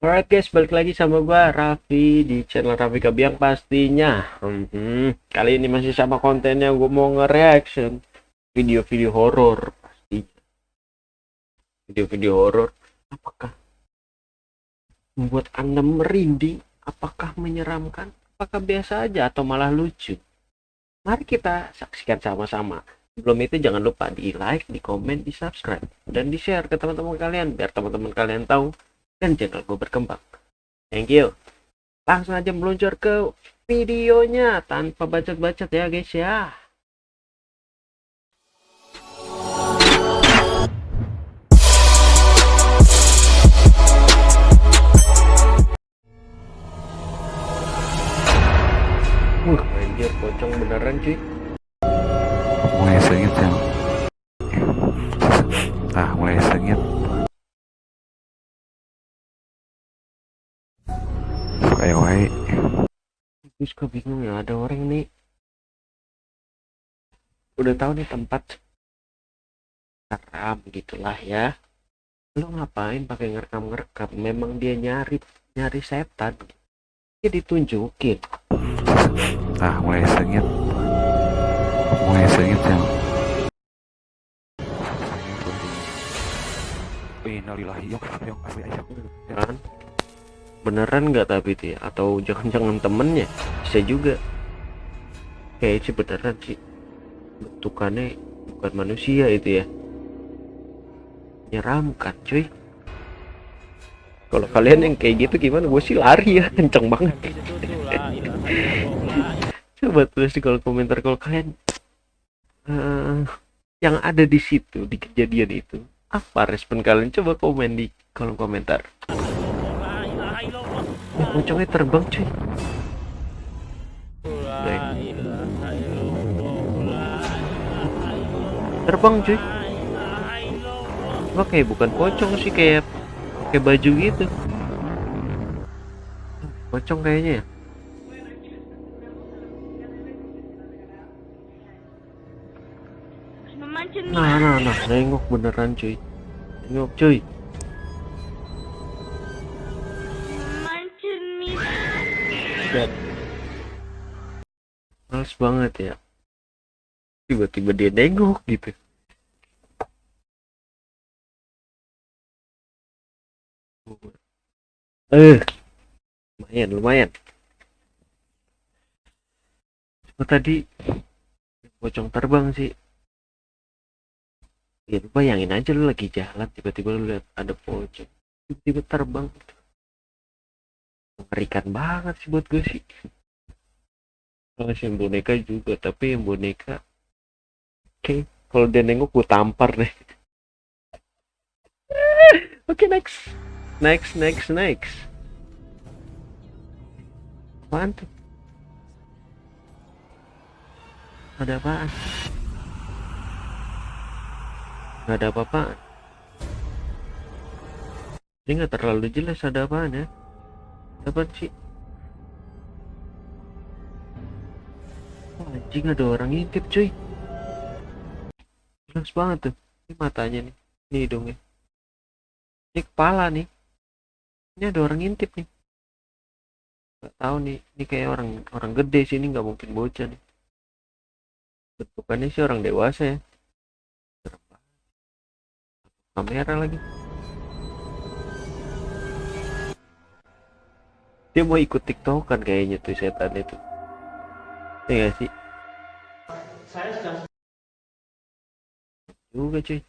Alright guys, balik lagi sama gua Raffi di channel Raffi Kabiang pastinya. Hmm, kali ini masih sama kontennya gue mau nge-reaction video-video horor pastinya. Video-video horor apakah membuat Anda merinding? Apakah menyeramkan? Apakah biasa aja atau malah lucu? Mari kita saksikan sama-sama. Sebelum itu jangan lupa di like, di komen, di subscribe, dan di share ke teman-teman kalian biar teman-teman kalian tahu dan channel gue berkembang. Thank you. Langsung aja meluncur ke videonya tanpa bacot-bacot ya guys ya. Wah, anjir pocong beneran cuy. mulai sengit yang ah mulai sengit wae wae Gue bingung ya ada orang nih. Udah tahu nih tempat haram gitulah ya. Lu ngapain pakai ngerekam ngerekam memang dia nyari nyari setan. Dia ditunjukin. Ah mulai sengit. Mulai sengit yang Innalillahi asli ayo. Kan beneran nggak tapi dia atau jangan-jangan temennya? Bisa juga. Kayak sih beneran sih bentukannya bukan manusia itu ya. Menyeramkan cuy. Kalau kalian yang kayak gitu gimana? Gue sih lari ya kenceng banget. Coba tulis di kolom komentar kalau kalian eh, yang ada di situ di kejadian itu apa respon kalian? Coba komen di kolom komentar pocongnya terbang cuy. Terbang cuy. Wah kayak bukan pocong sih kayak kayak baju gitu. Pocong kayaknya ya. Nah nah nah. Nengok beneran cuy. Nengok cuy Lihat. Males banget ya. Tiba-tiba dia nengok gitu. Eh, lumayan, lumayan. Cuma tadi pocong terbang sih. Ya, lu bayangin aja lu lagi jalan, tiba-tiba lu lihat ada pocong, tiba-tiba terbang. Mengerikan banget sih buat gue sih. Kalau yang boneka juga, tapi yang boneka, oke, kalau dia nengok gue tampar deh. Oke next, next, next, next. Apaan? Ada apaan? Gak ada apa-apaan. Ini nggak terlalu jelas ada apaan ya. Apa sih? Wah, anjing ada orang ngintip cuy. Jelas banget tuh. Ini matanya nih. Ini hidungnya. Ini kepala nih. Ini ada orang ngintip nih. Gak tahu nih. Ini kayak orang orang gede sih. Ini nggak mungkin bocah nih. Bentukannya sih orang dewasa ya. Kamera lagi. Dia mau ikut tiktokan kayaknya tuh setan itu. Iya gak sih? juga cuy.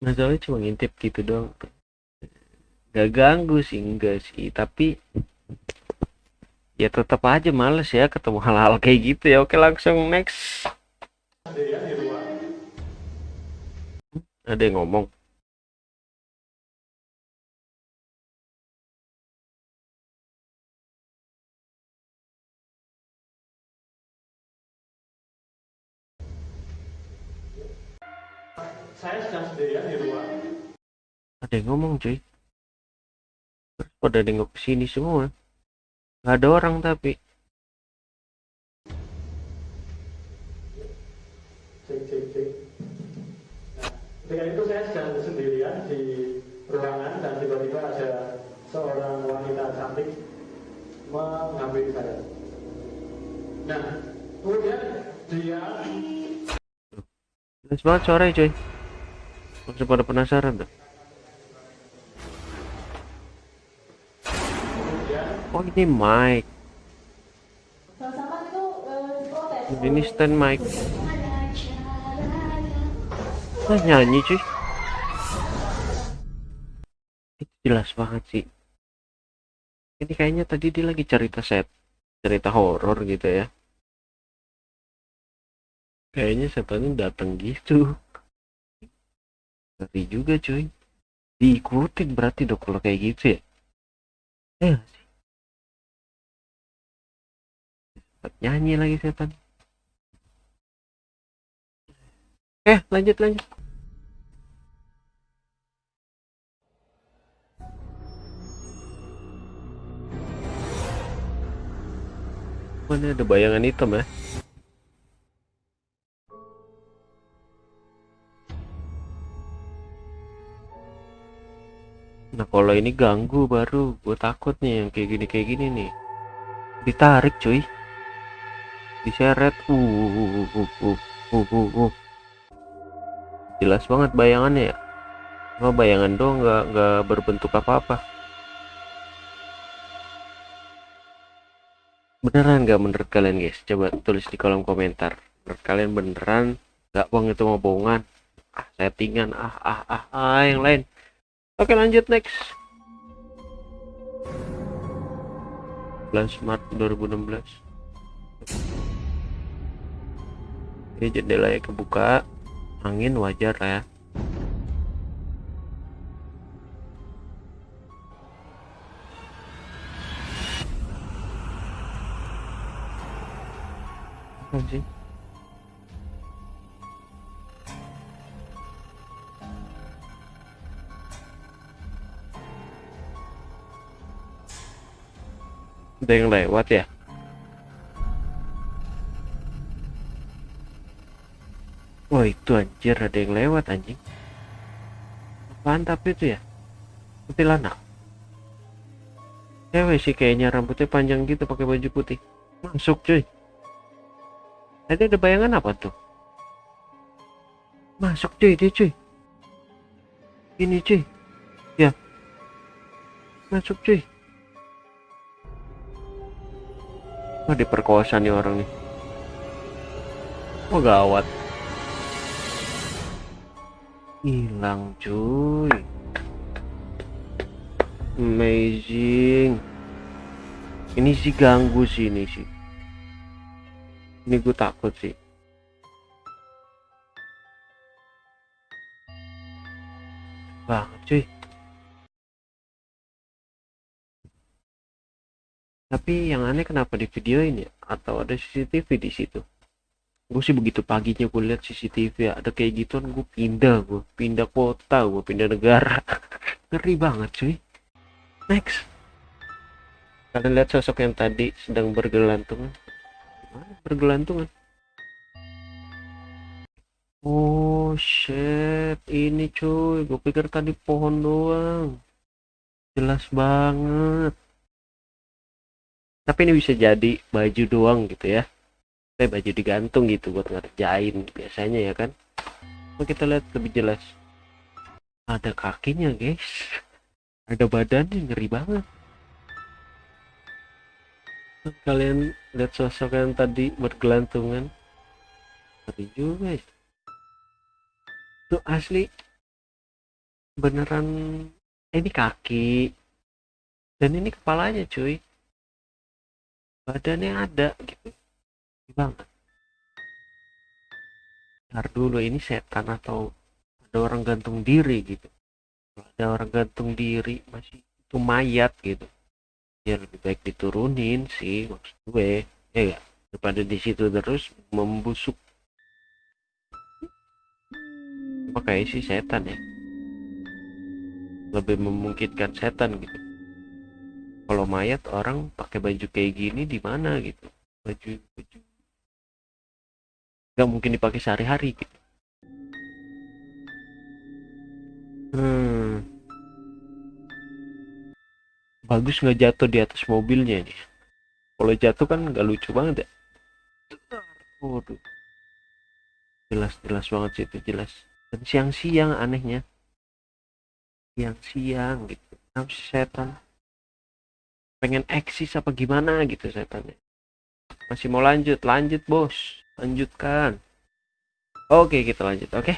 Masalahnya cuma ngintip gitu doang. Gak ganggu sih enggak sih. Tapi ya tetap aja males ya ketemu hal-hal kayak gitu ya. Oke langsung next. Ada yang ngomong saya sedang sendirian di rumah. ada yang ngomong cuy terus pada nengok sini semua nggak ada orang tapi Cek, cek, cek. Nah, ketika itu saya sedang sendirian di seorang wanita cantik menghampiri saya. Nah, kemudian dia Jelas banget suaranya coy. Langsung pada penasaran tuh. Oh ini mic. Ini stand mic. Ah, nyanyi cuy. Itu jelas banget sih. Ini kayaknya tadi dia lagi cerita set, cerita horor gitu ya. Kayaknya setannya datang gitu. Ngeri juga cuy. Diikutin berarti dong kalau kayak gitu ya. Eh, sih. Nyanyi lagi setan. Eh, lanjut lanjut. Mana ada bayangan hitam ya? Nah kalau ini ganggu baru gue takut nih yang kayak gini kayak gini nih. Ditarik cuy. Diseret. Uh uh uh uh uh, uh, uh. jelas banget bayangannya ya. Cuma bayangan doang nggak nggak berbentuk apa-apa. Beneran nggak menurut kalian guys? Coba tulis di kolom komentar. Menurut kalian beneran nggak bohong itu mau bohongan? Ah settingan. Ah ah ah ah yang lain Oke lanjut next. 11 Maret 2016 Ini jendelanya kebuka. Angin wajar lah ya. Apa ada yang lewat ya Wah itu anjir ada yang lewat anjing Apaan tapi itu ya Kuntilanak Cewek sih kayaknya rambutnya panjang gitu pakai baju putih Masuk cuy Tadi ada bayangan apa tuh Masuk cuy dia cuy Ini cuy Ya Masuk cuy Wah diperkosa nih orang nih? Oh gawat? Hilang cuy. Amazing. Ini sih ganggu sih ini sih. Ini gue takut sih. Banget cuy Tapi yang aneh kenapa di video ini? Atau ada CCTV di situ? Gue sih begitu paginya gue lihat CCTV ada kayak gituan gue pindah gue pindah kota gue pindah negara. Ngeri banget cuy. Next. Kalian lihat sosok yang tadi sedang bergelantungan. Mana bergelantungan. Oh shit. Ini cuy. Gue pikir tadi pohon doang. Jelas banget tapi ini bisa jadi baju doang gitu ya. Kayak baju digantung gitu buat ngerjain biasanya ya kan. Coba kita lihat lebih jelas. Ada kakinya guys. Ada badannya ngeri banget. Kalian lihat sosok yang tadi bergelantungan. Ngeri juga ya. itu asli beneran ini kaki. Dan ini kepalanya cuy badannya ada gitu. Banget. Ntar dulu ini setan atau ada orang gantung diri gitu. Ada orang gantung diri masih itu mayat gitu. Ya lebih baik diturunin sih maksud gue. Ya gak? daripada di situ terus membusuk. Pakai si setan ya? Lebih memungkinkan setan gitu kalau mayat orang pakai baju kayak gini di mana gitu? Baju baju. Nggak mungkin dipakai sehari-hari gitu. Hmm. Bagus nggak jatuh di atas mobilnya ini kalau jatuh kan nggak lucu banget ya? Waduh. Jelas jelas banget sih itu jelas. Dan siang-siang anehnya. Siang-siang gitu. Setan pengen eksis apa gimana gitu setannya masih mau lanjut? Lanjut bos. Lanjutkan. Oke kita lanjut oke?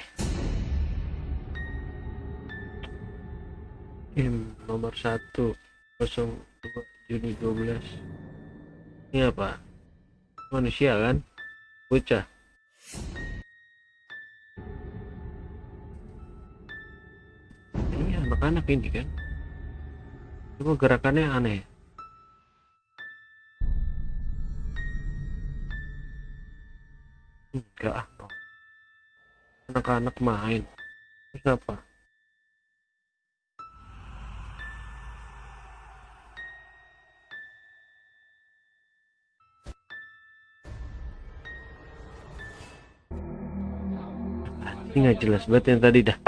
Game nomor 1 02 Juni 12 ini apa? Manusia kan? Bocah. Ini anak-anak ini kan? Coba gerakannya aneh enggak ah anak-anak main. Terus apa? Ini nggak jelas banget yang tadi dah.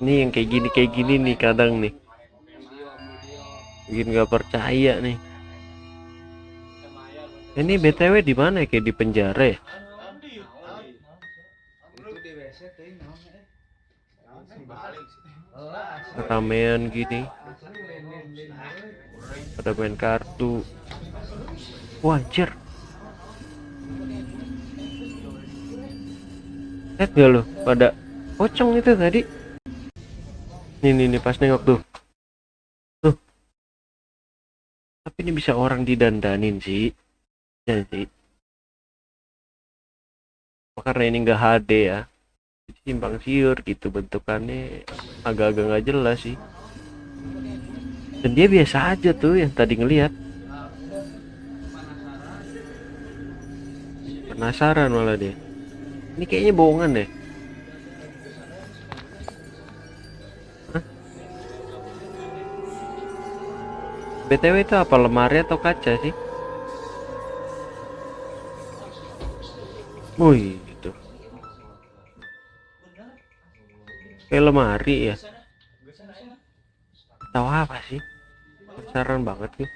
Ini yang kayak gini kayak gini nih kadang nih bikin nggak percaya nih. Ini btw di mana ya? Kayak di penjara ya? Ramean gini. Pada main kartu. Wajar. Lihat gak lo? Pada pocong itu tadi. Nih nih pas nengok tuh tapi ini bisa orang didandanin sih ya sih karena ini enggak HD ya? Simpang siur gitu bentukannya. Agak-agak nggak jelas sih. Dan dia biasa aja tuh yang tadi ngelihat penasaran malah dia. Ini kayaknya bohongan deh BTW itu apa lemari atau kaca sih? Wih, gitu. Kayak lemari ya. Tahu apa sih? Penasaran banget nih.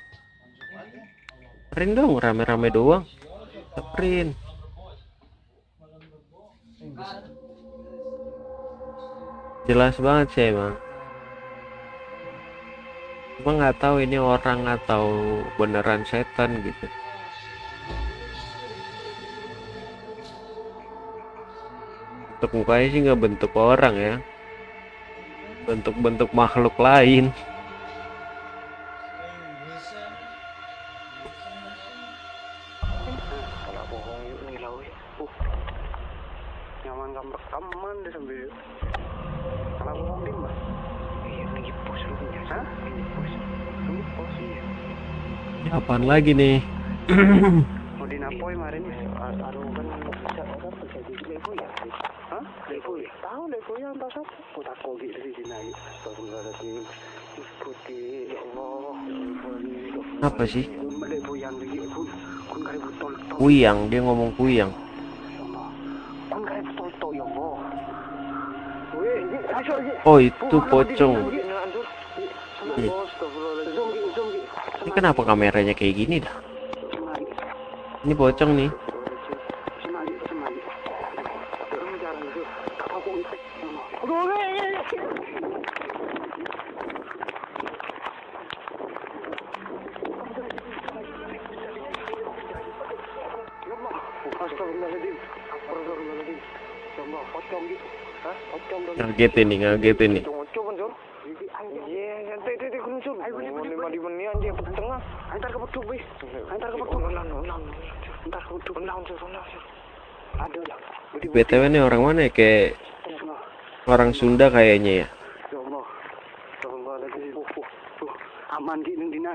Print dong, rame-rame doang. Print. Jelas banget sih emang. Cuma nggak tahu ini orang atau beneran setan gitu. Bentuk mukanya sih nggak bentuk orang ya. Bentuk-bentuk makhluk lain. Lagi. Kun kun kari butol tol. Kuyang, dia ngomong kuyang. Ya ini. Oh, itu pocong. Ini. Ini kenapa kameranya kayak gini dah? Ini pocong nih. Gitu. Ngagetin nih, ngagetin nih. Iya, santai santai kun Jor. Ayo lima lima nih anjir ke tengah. Antar ke petuk bis. Antar ke petuk. Ulang ulang. Antar ke petuk. Ulang Jor, ulang Jor. Ada lah. BTW nih orang mana ya? Kayak orang Sunda kayaknya ya. Ya Allah. Astagfirullahaladzim. Aman dina.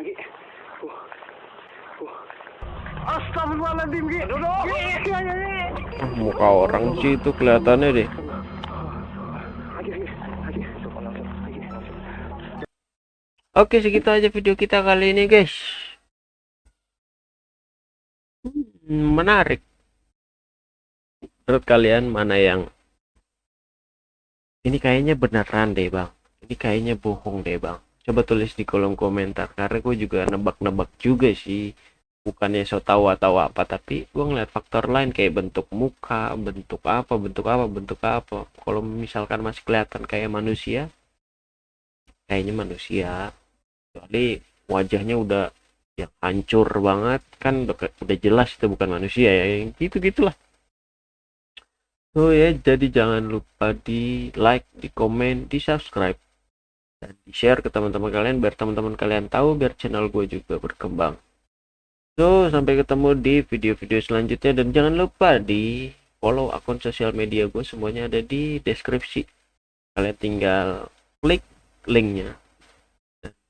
Astagfirullahaladzim gitu. Duduk. Ah, muka orang sih itu kelihatannya deh. Oke, segitu aja video kita kali ini, guys. Hmm, menarik. Menurut kalian mana yang ini kayaknya beneran deh bang. Ini kayaknya bohong deh bang. Coba tulis di kolom komentar karena gue juga nebak-nebak juga sih. Bukannya so tahu atau apa tapi gue ngeliat faktor lain kayak bentuk muka bentuk apa bentuk apa bentuk apa. Kalau misalkan masih kelihatan kayak manusia kayaknya manusia kecuali wajahnya udah yang hancur banget. Kan udah, jelas itu bukan manusia ya yang gitu gitulah so ya jadi jangan lupa di like di komen di subscribe. Dan di share ke teman-teman kalian biar teman-teman kalian tahu biar channel gue juga berkembang. So, sampai ketemu di video-video selanjutnya. Dan jangan lupa di follow akun sosial media gue semuanya ada di deskripsi. Kalian tinggal klik linknya.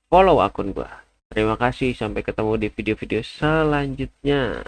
Follow akun gue. Terima kasih sampai ketemu di video-video selanjutnya.